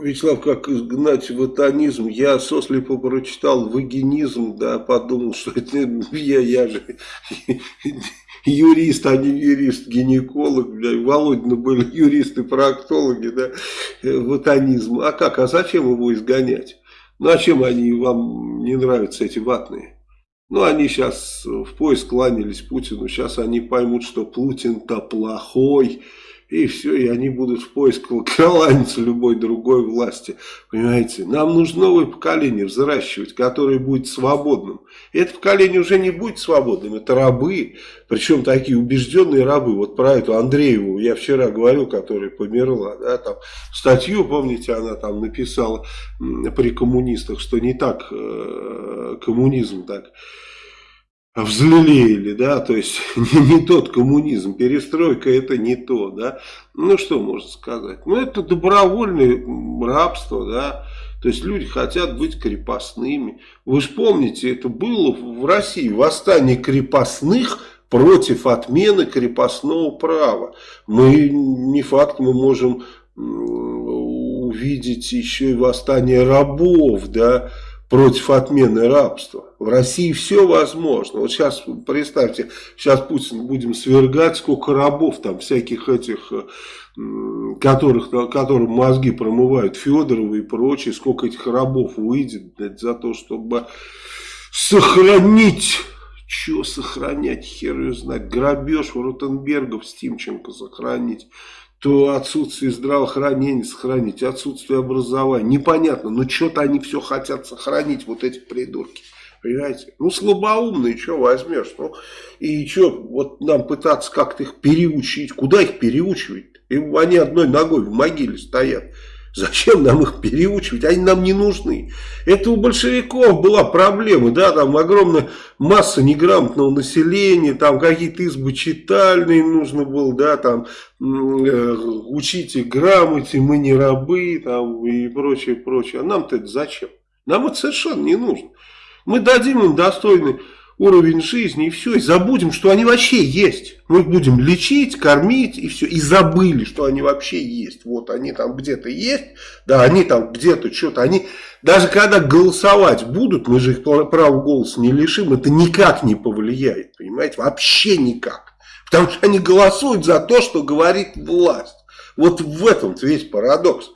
Вячеслав, как изгнать ватанизм? Я сослепо прочитал вагинизм, да, подумал, что это я, я же юрист, а не юрист, гинеколог, бля, Володина были юристы-проктологи, да, ватанизм. А как, а зачем его изгонять? Ну, а чем они вам не нравятся, эти ватные? Ну, они сейчас в поиск кланялись Путину, сейчас они поймут, что Путин-то плохой, и все, и они будут в поиск кланяться любой другой власти. Понимаете, нам нужно новое поколение взращивать, которое будет свободным. И это поколение уже не будет свободным, это рабы, причем такие убежденные рабы. Вот про эту Андрееву я вчера говорил, которая померла, да, там статью, помните, она там написала при коммунистах, что не так э, коммунизм так взлелеяли, да, то есть не, не тот коммунизм, перестройка это не то, да, ну что можно сказать, ну это добровольное рабство, да, то есть люди хотят быть крепостными, вы же помните, это было в России, восстание крепостных против отмены крепостного права, мы, не факт, мы можем увидеть еще и восстание рабов, да, против отмены рабства. В России все возможно. Вот сейчас, представьте, сейчас Путин будем свергать, сколько рабов там, всяких этих, э, которых, которым мозги промывают, Федоровы и прочие, сколько этих рабов выйдет блядь, за то, чтобы сохранить... Что сохранять, хер ее знать, грабеж Ротенбергов, Стимченко сохранить то отсутствие здравоохранения сохранить, отсутствие образования. Непонятно, но что-то они все хотят сохранить, вот эти придурки. Понимаете? Ну, слабоумные, что возьмешь? Ну, и что, вот нам пытаться как-то их переучить. Куда их переучивать? И они одной ногой в могиле стоят. Зачем нам их переучивать? Они нам не нужны. Это у большевиков была проблема, да, там огромная масса неграмотного населения, там какие-то избы читальные нужно было, да, там э, учите грамоте, мы не рабы, там и прочее, прочее. А нам-то это зачем? Нам это совершенно не нужно. Мы дадим им достойный уровень жизни и все, и забудем, что они вообще есть. Мы их будем лечить, кормить и все, и забыли, что они вообще есть. Вот они там где-то есть, да, они там где-то что-то, они, даже когда голосовать будут, мы же их права голоса не лишим, это никак не повлияет, понимаете, вообще никак. Потому что они голосуют за то, что говорит власть. Вот в этом весь парадокс.